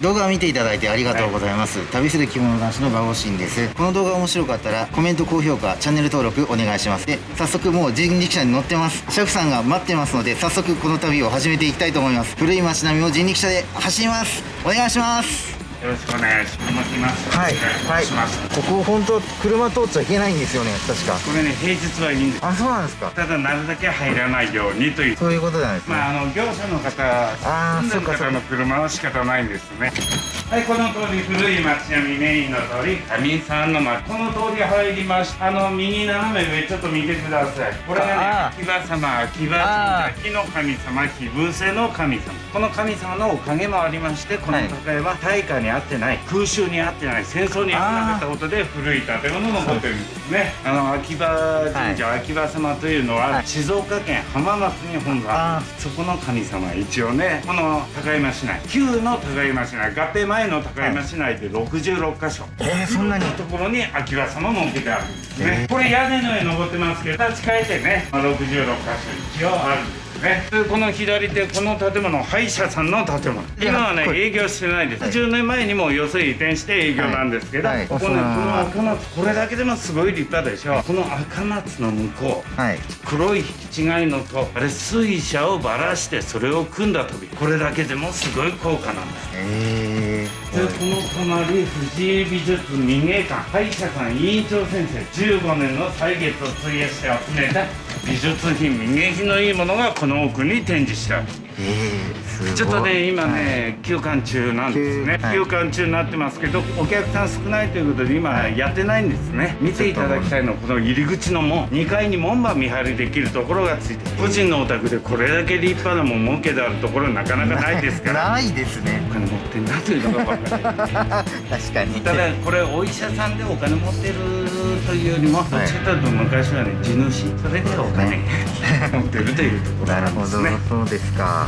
動画を見ていただいてありがとうございます、旅する着物男子の馬越ンです。この動画面白かったらコメント高評価チャンネル登録お願いします。で早速もう人力車に乗ってます。車夫さんが待ってますので早速この旅を始めていきたいと思います。古い街並みを人力車で走ります。お願いしますよろしくお願いします。はいはいします。ここ本当車通っちゃいけないんですよね確かこれね平日はいいんです。あそうなんですかただなるだけ入らないようにという。そういうことなんですね、まああの業者の方、あー住んでる方の車は仕方ないんですね。はい、この通り古い町並みメインの通り、上さんの町。この通り入りました。あの右斜め上ちょっと見てください。これがねあ、秋葉様、秋葉あ神社、木の神様、火伏せの神様。この神様のおかげもありまして、この高屋は大火にあってない、空襲に合ってない、戦争に合ってなかったことで古い建物残ってるんですね。あの秋葉神社、秋葉様というのは、はい。静岡県浜松に本座。あそこの神様一応ねこの高山市内。旧の高山市内。合併前の高山市内で66箇所、えー、そんなに？ところに秋葉様も受けてあるんですね、へー。これ屋根の上登ってますけど立ち替えてね、まあ、66箇所一応あるんですね。でこの左手この建物歯医者さんの建物。今はね営業してないです、はい。10年前にもよそへ移転して営業なんですけど、はい。はい。ここねこの赤松これだけでもすごい立派でしょ。この赤松の向こうはい。黒い引き違いのとあれ水車をばらしてそれを組んだ飛び。これだけでもすごい効果なんです。えでこの隣藤井美術民芸館歯医者さん委員長先生15年の歳月を費やして集めた美術品民芸品のいいものがこの奥に展示してある。ー、え ちょっとね今ね、休館中なんですね、休館中になってますけどお客さん少ないということで今やってないんですね。見ていただきたいのはこの入り口の門。2階に門番見張りできるところがついてる個人のお宅でこれだけ立派なもん儲けであるところなかなかないですから。ないですね。お金持ってんなというのが分かる 確かに。ただこれお医者さんでお金持ってるとい。うよりもどっちかというと昔はね地主それでお金持ってるとい。うところなるほど、そうですか。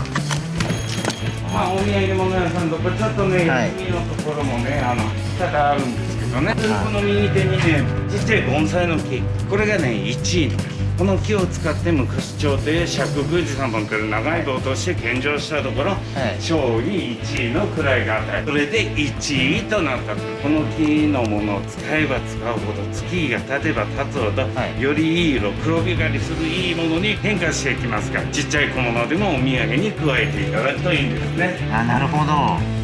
まあ、お土産物屋さんとかちょっとね、はい。右のところもねあの多々あるんですけどね、この右手にねちっちゃい盆栽の木。これがね1位の木この木を使って昔朝廷釈宮司様から長い棒として献上したところ、い。勝利1位の位が与えそれで1位となった。とこの木のものを使えば使うほど月が経てば経つほど、はい。よりいい色黒光りするいいものに変化していきますからちっちゃい小物でもお土産に加えていただくといいんですね。あなるほど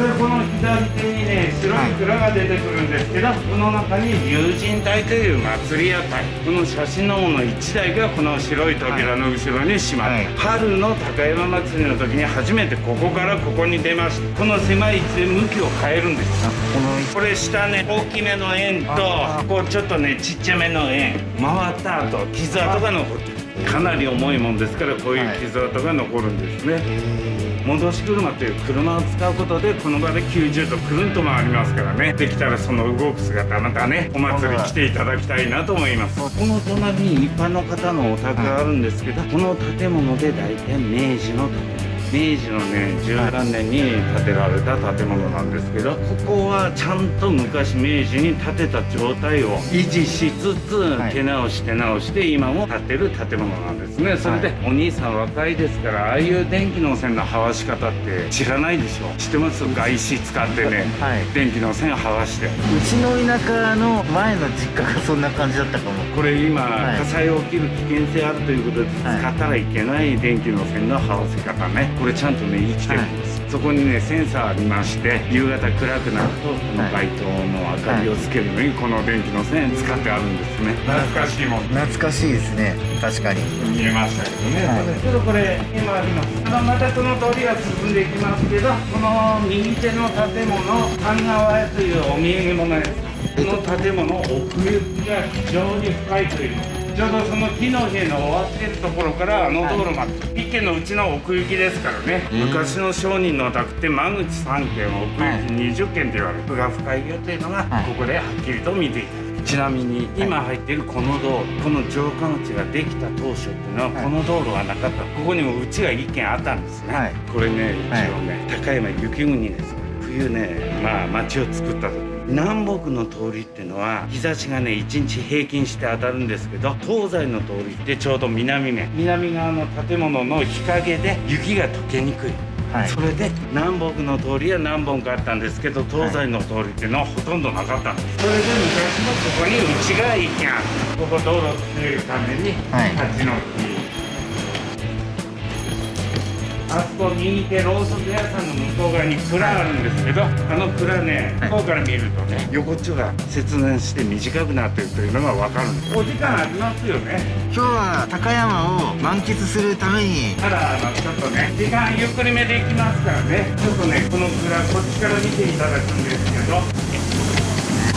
でこの左手にね。白い蔵が出てくるんですけど、この中に竜神隊という祭り屋台この写真のもの1台がこの白い扉の後ろに閉まる、はい。春の高山祭りの時に初めてここからここに出ましたこの狭い位置で向きを変えるんですあこのこれ下ね大きめの円とあこうちょっとねちっちゃめの円。回った後傷跡が残ってる。かなり重いもんですからこういう傷跡が残るんですね、え戻し車という車を使うことでこの場で90度くるんと回りますからね。できたらその動く姿またねお祭り来ていただきたいなと思います。この隣に一般の方のお宅があるんですけど、この建物で大体明治の建物。明治のね十何年に建てられた建物なんですけどここはちゃんと昔明治に建てた状態を維持しつつ、はい。手直し手直して今も建てる建物なんですね。それで、はお兄さん若いですからああいう電気の線の這わし方って知らないでしょ？知ってます？外紙使ってね、はい。電気の線這わして。うちの田舎の前の実家がそんな感じだったかも。これ今、はい。火災起きる危険性あるということで使はい。ったらいけない電気の線の這わせ方ねこれちゃんとね生きてるんです、そこにねセンサーありまして夕方暗くなるとこの街灯の明かりをつけるのにこの電気の線使ってあるんですね。懐かしいもん。懐かしいですね。確かに。見えましたけどね、はい。ちょっとこれ今あります。あのまたその通りが進んでいきますけどこの右手の建物神川屋というお土産物屋この建物奥行きが非常に深いという。ちょうどその木の家の終わってるところからあの道路まで一軒のうちの奥行きですからね。昔の商人のお宅って間口3軒奥行き20軒って言われる。奥が深いよというのがはいここではっきりと見ていたちなみに今入っているこの道路この城下口ができた当初っていうのははい。この道路はなかった。ここにもうちが1軒あったんですね、はい。これね一応ね、高山雪国です冬ねまあ町を作った時南北の通りっていうのは日差しがね1日平均して当たるんですけど東西の通りってちょうど南面。南側の建物の日陰で雪が溶けにくい。はい。それで南北の通りは何本かあったんですけど東西の通りっていうのはほとんどなかった。んですそれで昔もここにうちが一軒あったここ道路作るためにはい。立ち退きあそこ右手ローソク屋さんの向こう側に蔵あるんですけど、あの蔵ね、はい向こうから見るとね、横っちょが切断して短くなってるというのがわかるんです。お時間ありますよね。今日は高山を満喫するためにただ、あの、ちょっとね、時間ゆっくりめで行きますからね、ちょっとね、この蔵、こっちから見ていただくんですけど、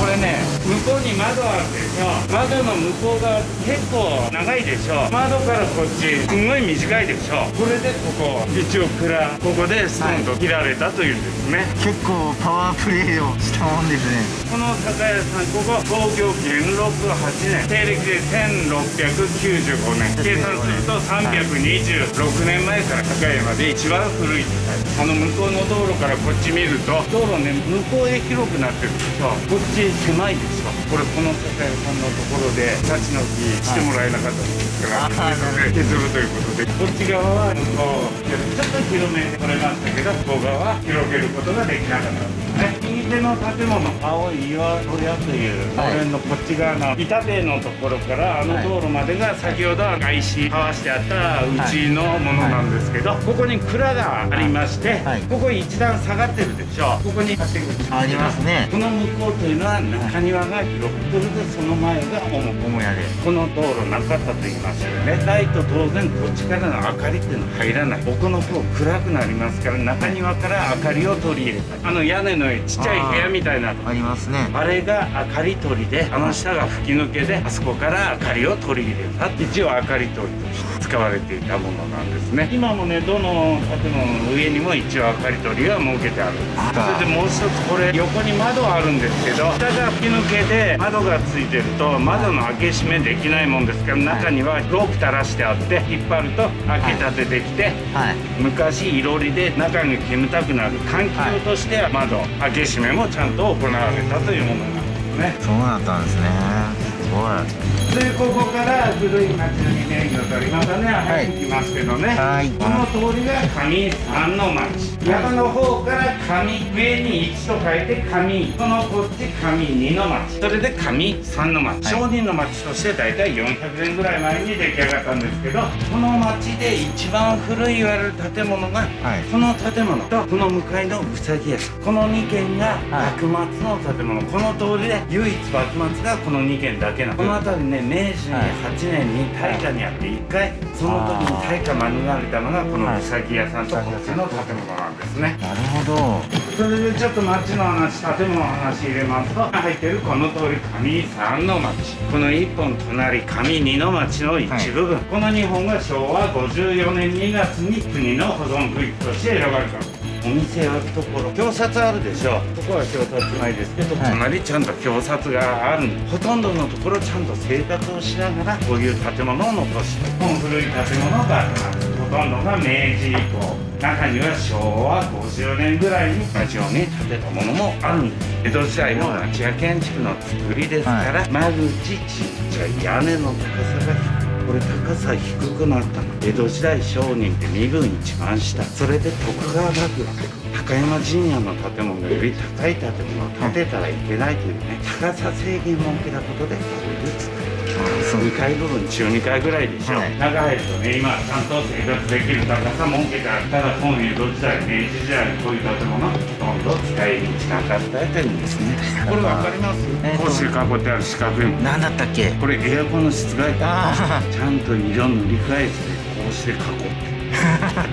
これね、向こうに窓あるでしょ。窓の向こう側結構長いでしょ。窓からこっち、すんごい短いでしょ。これでここ、一応蔵、ここでストンと切られたというんですね。結構パワープレイをしたもんですねこの酒屋さん、ここ創業元禄8年、西暦で1695年、計算すると326年前から酒屋まで一番古い酒屋あの向こうの道路からこっち見ると、道路ね、向こうへ広くなってるでしょ。こっち狭いでしょ。これこの酒屋さんのところで立ち退きしてもらえなかったんですから、あー削るということで、こっち側は向こう、ちょっと広めてこれましたけど、向こう側は広げることができなかったんですね。右手の建物、青い岩小屋という、はい。俺のこっち側の板塀のところからあの道路までが先ほど外石かわしてあったうちのものなんですけど、ここに蔵がありまして、はい。ここ一段下がってるでしょここに建物ありますね。この向こうというのは中庭が広くそれでその前が主。母屋でこの道路なかったと言いましたよね。ライト当然こっちからの明かりっていうのは入らない。奥の方暗くなりますから中庭から明かりを取り入れた。あの屋根の上ちっちゃい部屋みたいな。ありますね。あれが明かり取りであの下が吹き抜けであそこから明かりを取り入れた。一応明かり取りとして使われていたものなんですね。今もねどの建物の上にも一応明かり取りが設けてあるんです。あそれでもう一つこれ横に窓あるんですけど下が吹き抜けで窓がついてると窓の開け閉めできないもんですから中にはロープ垂らしてあって引っ張ると開け立てできて、はい。昔いろりで中が煙たくなる環境としては窓開け閉めもちゃんと行われたというものなんですね。そうだったんですね。すごい。でここから古い町のイメージを取りまたね。入ってきますけどね、はい。この通りが上三の町。山の方から上上に1と書いて上そのこっち上2の町。それで上三の町、はい。商人の町として大体400年ぐらい前に出来上がったんですけどこの町で一番古い言われる建物がはい。この建物とこの向かいのうさぎ屋この2軒がはい。幕末の建物、この通りで唯一幕末がこの2軒だけなのこの辺りね明治8年に大火にあって1回その時に大火免れたのがこのうさぎ屋さんとこっちの建物なんですね。なるほどそれでちょっと町の話建物の話入れますと入ってるこの通り上三の町この一本隣上二の町の一部分、この2本が昭和54年2月に国の保存区域として選ばれた。お店あるとこ？ろ表札あるでしょここは表札ないですけど、はい。隣ちゃんと表札がある。ほとんどのところちゃんと生活をしながらこういう建物を残して。古い建物がほとんどが明治以降中には昭和50年ぐらいに同じように建てたものもあるんです。江戸時代の町屋建築の作りですから、間口ちっちゃい。屋根の高さが低いこれ高さ低くなったの。江戸時代商人って身分一番下。それで徳川幕府高山陣屋の建物より高い建物を建てたらいけないというね高さ制限を設けたことでこういう作り2階部分中2階ぐらいでしょ、はい。中入るとね今ちゃんと生活できる高さ設けてあるただ今江戸時代明治時代にこういう建物ほとんど使い道なかった。というんですねこれわかります？えーと格子囲ってある四角い何だったっけ？これエアコンの室外機。あちゃんと色塗り替えずでこうして囲って。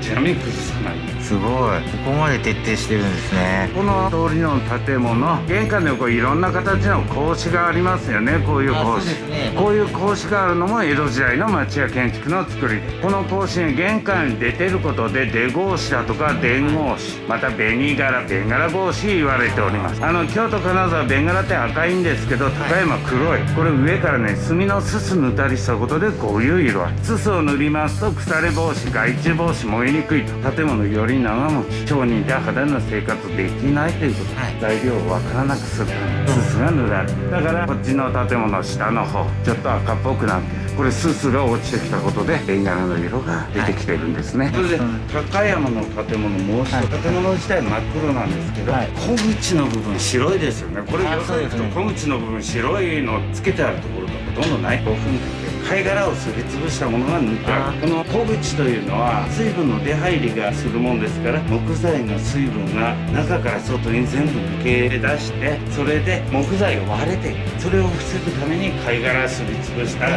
ちなみに崩さないすごい。ここまで徹底してるんですね。この通りの建物玄関でこういろんな形の格子がありますよね。こういう格子。ね。こういう格子があるのも江戸時代の町屋建築の作り。でこの格子に玄関に出てることで出格子だとか伝格子。また紅柄ベンガラ格子言われております。あの京都金沢ベンガラって赤いんですけど高山黒い。これ上からね墨のすす塗ったりしたことでこういう色合い。すすを塗りますと腐れ防止害虫防止燃燃えにくいと。建物より長持ち町人で肌の生活できないということ。で、はい。材料をわからなくするためにすすが塗られるだからこっちの建物下の方ちょっと赤っぽくなってるこれすすが落ちてきたことでレンガの色が出てきてるんですね、それで高山の建物もう一つ建物自体真っ黒なんですけど、はい。小口の部分白いですよね。これあよく行くと小口の部分白いのつけてあるところがほとんどない。5分かけ貝殻をすりつぶしたものが塗ってあるこの小口というのは水分の出入りがするもんですから木材の水分が中から外に全部抜け出してそれで木材が割れてそれを防ぐために貝殻すりつぶしたも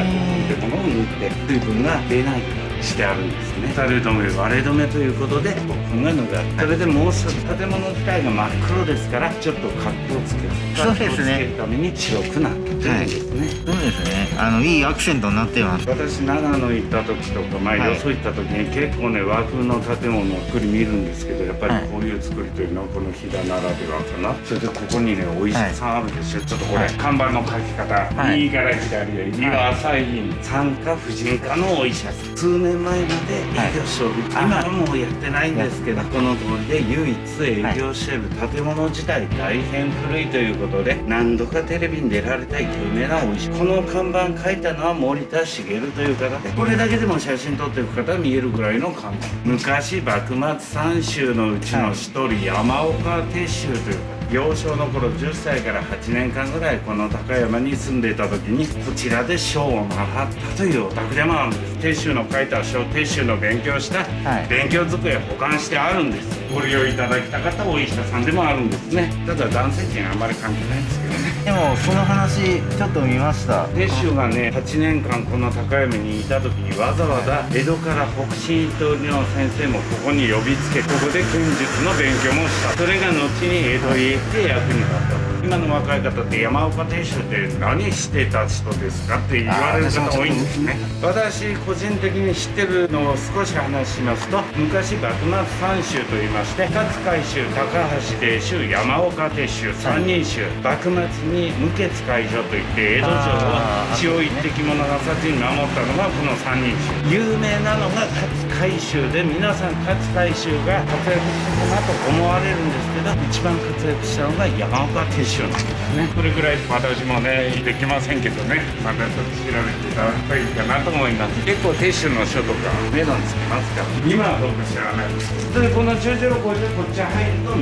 のを塗って水分が出ないようにしてあるんですね。垂れ止め割れ止めということで5分が塗られるそれでもう建物自体が真っ黒ですからちょっと格好つけるそうですね。るために白くなってるんですね、そうですね。あのいいアクセントになってます。私長野行った時とか、まあ、はい。よそ行った時に結構ね和風の建物の作り見るんですけどやっぱりこういう作りというのはこの飛騨ならではかな。それでここにねお医者さんあるでしょ、ちょっとこれ、はい看板の書き方、はい。右から左へ右は朝院産科婦人科のお医者さん。数年前まで営業しておる、今はもうやってないんですけどこの通りで唯一営業している建物自体大変古いということで何度かテレビに出られた有名なお医者この看板書いたのは森田茂という方でこれだけでも写真撮っていく方は見えるぐらいの看板。昔幕末三州のうちの一人、山岡鉄舟という方幼少の頃10歳から8年間ぐらいこの高山に住んでいた時にこちらで書を習ったというお宅でもあるんです。鉄舟の書いた書鉄舟の勉強したはい。勉強机保管してあるんです。ご利用いただきたかったお医者さんでもあるんですね。ただ男性陣あんまり関係ないんですでもその話ちょっと見ました。鉄舟がね8年間この高山にいた時にわざわざ江戸から北進との先生もここに呼びつけここで剣術の勉強もした。それが後に江戸へ行って役に立った今の若い方って山岡鉄舟って何してた人ですかって言われる方多いんですね。私個人的に知ってるのを少し話しますと昔幕末三州と言いまして勝海舟高橋鉄舟山岡鉄舟三人衆幕末に無血解除といって江戸城を血を一滴も流さずに守ったのがこの三人衆。有名なのが勝海舟で皆さん勝海舟が活躍したかなと思われるんですけど一番活躍したのが山岡鉄舟なんですね。これぐらい私もねできませんけどね。またちょっと調べていただくといいかなと思います。結構鉄舟の書とか値段つきますから。今はどうか知らないですでこの十字路こってこっち入ると道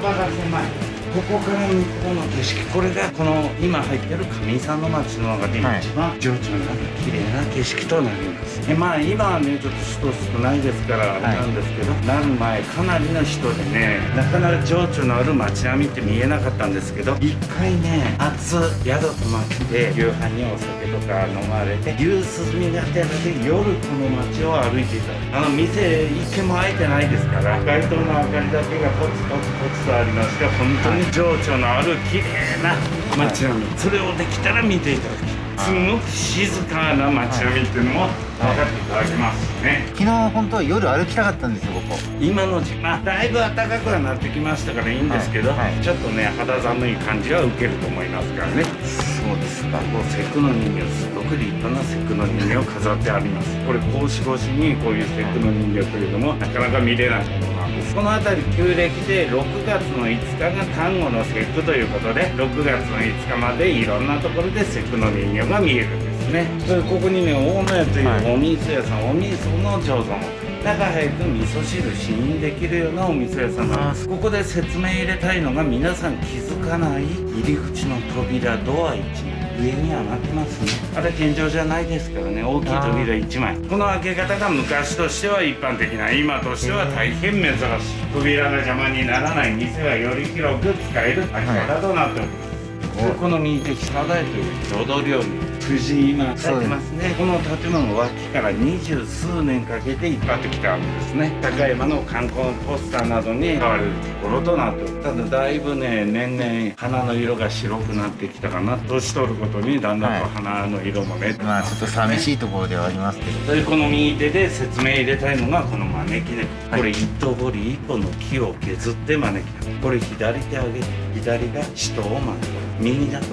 幅が狭い。ここから向こうの景色。これがこの今入ってる上山の町の中ではい。一番情緒のある綺麗な景色となりますでまあ今はねちょっと人少ないですからなんですけど、なる前かなりの人でねなかなか情緒のある街並みって見えなかったんですけど一回ね夏宿泊まって夕飯にお酒とか飲まれて夕涼みがてらで夜この街を歩いていた。あの店一軒も開いてないですから街灯の明かりだけがポツポツポツとありまして本当に情緒のある綺麗な街並み、それをできたら見ていただきすごく静かな街並みっていうのも分かっていただけますね、昨日本当は夜歩きたかったんですよここ。今の時間だいぶ暖かくはなってきましたからいいんですけど、はいはい。ちょっとね肌寒い感じは受けると思いますからね。そうです。かこう節句の人形すごく立派な節句の人形を飾ってあります。これ格子越しにこういう節句の人形というのもなかなか見れないこの辺り旧暦で6月の5日が端午の節句ということで6月の5日までいろんなところで節句の人形が見えるんですね。それここにね大野屋というはいお味噌屋さん、お味噌の醸造も中早く味噌汁試飲できるようなお味噌屋さんなんです。ここで説明入れたいのが皆さん気づかない入り口の扉ドア1枚上に上がってますね。あれ天井じゃないですからね。大きい扉1枚。この開け方が昔としては一般的な今としては大変珍しい。扉が邪魔にならない店はより広く使える開き方となっております、でこの右手下台という郷土料理藤井今てますね。この建物脇から二十数年かけて引っ張ってきたんですね。高山の観光ポスターなどに使われるところとなってただだいぶね年々花の色が白くなってきたかな年取ることにだんだんと花の色もね、まあちょっと寂しいところではありますけど。でこの右手で説明入れたいのがこの招き猫、これ一頭彫り一本の木を削って招き猫。これ左手上げて左が使徒を招く。右だと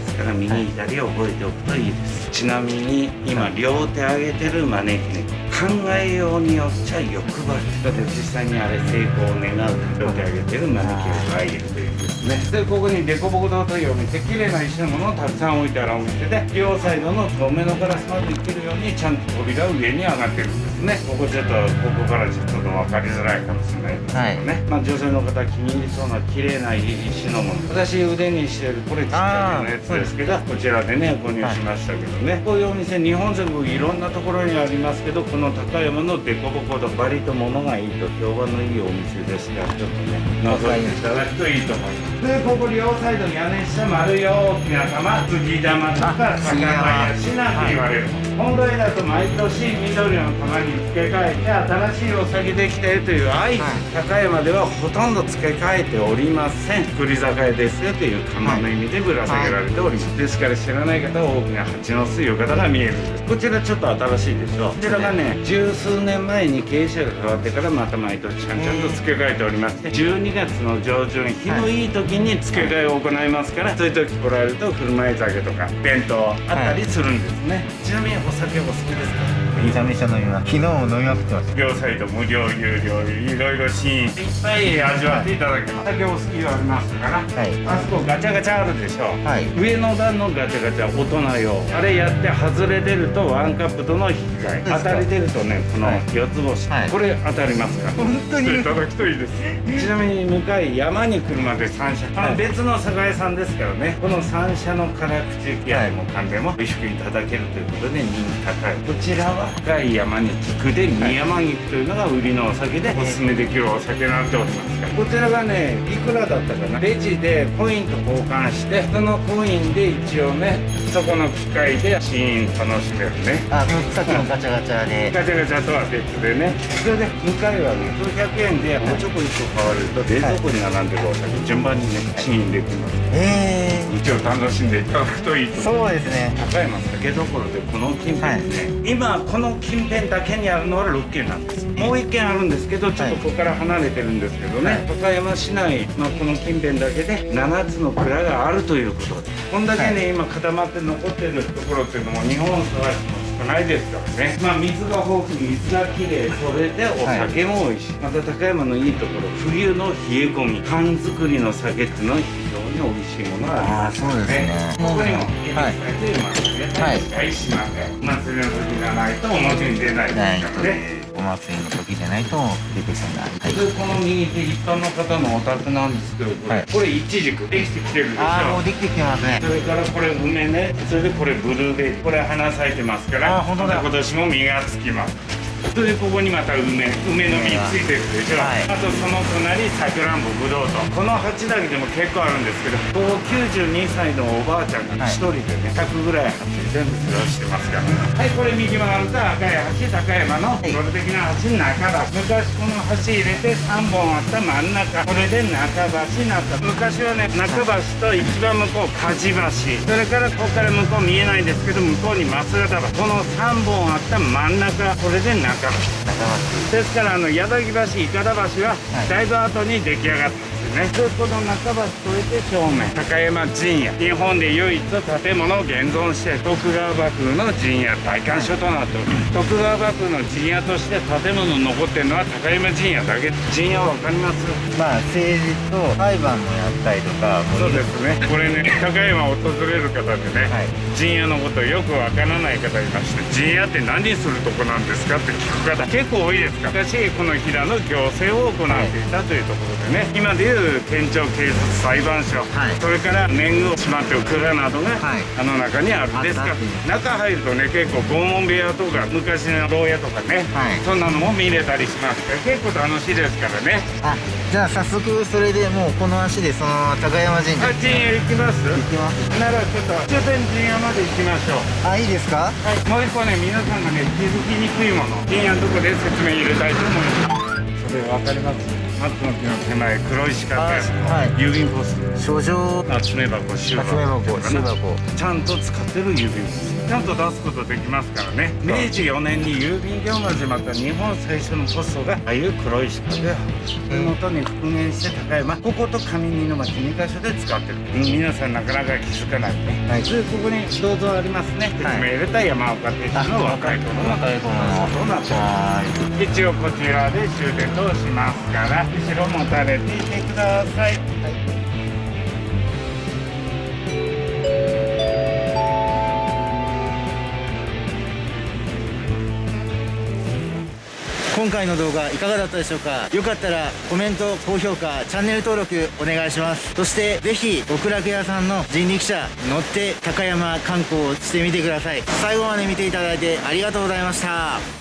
ですから右左を覚えておくとい。いです、ちなみに今両手上げてる招き猫考えようによっちゃ欲張りだって実際にあれ成功を願うと手を挙げてるマニキュアがいるというですね。でここにデコボコ堂というお店綺麗な石のものをたくさん置いてあるお店で両サイドの透明のガラスまで生きるようにちゃんと扉上に上がってる。んですねここちょっとここからちょっと分かりづらいかもしれないですけどね、まあ女性の方気に入りそうな綺麗な石のもの。私腕にしてるこれちっちゃめのやつですけどこちらでね購入しましたけどね、こういうお店日本全国いろんなところにありますけどこの高山のデコボコとバリと物がいいと評判のいいお店ですからちょっとね覗いていただくといいと思います。でここ両サイドに屋根下丸い大きな玉杉玉とか高林なんて言われる本来だと毎年緑の玉に付け替えて新しいお酒できてるという愛知、高山ではほとんど付け替えておりません。栗酒ですよという玉の意味でぶら下げられております、ですから知らない方は大きな蜂の巣という方が見えるんです。こちらちょっと新しいでしょうこちらがね十数年前に経営者が変わってからまた毎年ちゃんちゃんと付け替えておりまして12月の上旬日のいい時に付け替えを行います。からそういう時来られると振る舞い酒とか弁当あったりす。るんです。ね、ちなみにお酒も好きですかめちゃめちゃ飲みます。昨日も飲みまくってまし両サイド無料有料いろいろシーンいっぱい味わっていただけます酒お好きがありますから。たはい。あそこガチャガチャあるでしょ、はい。上の段のガチャガチャ大人用あれやって外れ出るとワンカップとの引き換え。当たり出るとねこのはい。四つ星、はい。これ当たりますか？ら本当に？いただくといいです。ちなみに向かい山に来るまで三社、あの別の酒屋さんですからね。この三社の辛口焼きもかんでも美味しくいただけるということで人気高い。こちらは？深い山に菊で二山菊というのが売りのお酒でおすすめできるお酒になっております。からこちらがねいくらだったかな？レジでコインと交換してそのコインで一応ねそこの機械でシーン楽しめるね。あさっきのガチャガチャで。ガチャガチャとは別でね。それで向かいはね数百円でおちょこ1個買われると冷蔵庫に並んでるお酒順番にね試飲できます。え一応楽しんでいただくといいとー、そうですね。高山酒どころでこの近辺ですね、今この近辺だけにあるのは6軒なんです。もう1軒あるんですけどちょっとここから離れてるんですけどね、はい。高山市内のこの近辺だけで7つの蔵があるということで。こんだけね、今固まって残ってるところっていうのも日本探しても少ないですからねまあ水が豊富に水がきれいそれでお酒も美味しい、また高山のいいところ冬の冷え込み缶作りの酒っていうのは非常に美味しいものがありますああそうですねここにもはいテーマですね。はいはい、しません。お祭りの時がないと表に出ないないですからね。お祭りの時じゃないと出てこないはいでこの右手一般の方のお宅なんですけど、これ,、はいこれイチジクできてきてるでしょ？ああもうできてきてますねそれからこれ梅ね、それでこれブルーベリー、これ花咲いてますから、あ本当だ今年も実がつきます。それでここにまた梅、梅の実ついてるでしょ。はいあとその隣さくらんぼぶどうと、この鉢だけでも結構あるんですけど、ここ92歳のおばあちゃんが一人でね、100ぐらい鉢全部世話してますから。はい、これ右曲がると赤い橋、高山のいそれ的な橋の中だ。昔この橋入れて3本あった真ん中、これで中橋になった。昔はね、中橋と一番向こう梶橋、それからここから向こう見えないんですけど、向こうに増形橋。この3本あった真ん中、これで中橋。中松ですからあの矢崎橋、いかだ橋ははい。だいぶ後に出来上がった。んですよね。でこの中橋越えて正面高山陣屋日本で唯一建物を現存して徳川幕府の陣屋大官所となっております徳川幕府の陣屋として建物残ってるのは高山陣屋だけ陣屋わかりますまあ政治と裁判もやったりとかもそうですねこれね高山を訪れる方でね、はい陣屋のことよくわからない方いまして陣屋って何するとこなんですかって聞く方結構多いですから私この平の行政を行っていたというところでね、今でいう県庁警察裁判所、はい。それから年貢をしまっておく蔵などが、はい。あの中にあるんですが中入るとね結構拷問部屋とか昔の牢屋とかね、はい。そんなのも見れたりします。から結構楽しいですからね。あじゃあ早速それでもうこの足でその高山神社。あ陣屋行きます？行きます。ならちょっと終点陣屋まで行きましょう。あいいですか？はい、もう一個ね、皆さんがね、気づきにくいもの、陣屋のとこで説明入れたいと思います。それわかります？松の木の手前、黒い四角い、あはい郵便ポスト。書状集め箱、収集め箱収箱ちゃんと使ってる郵便ポスト。ちゃんと出すことできますからね。明治4年に郵便業が始まった日本最初のポストがああいう黒い四角で元に復元して高山。ここと上二の町2箇所で使ってる、うん。皆さんなかなか気づかないね、はい。でここに銅像ありますね。説明入れた山岡鉄道の若い頃の。若い頃のそうなって一応こちらで終電としますから後ろ持たれていてください今回の動画いかがだったでしょうか？よかったらコメント高評価チャンネル登録お願いします。そしてぜひ極楽屋さんの人力車乗って高山観光してみてください。最後まで見ていただいてありがとうございました。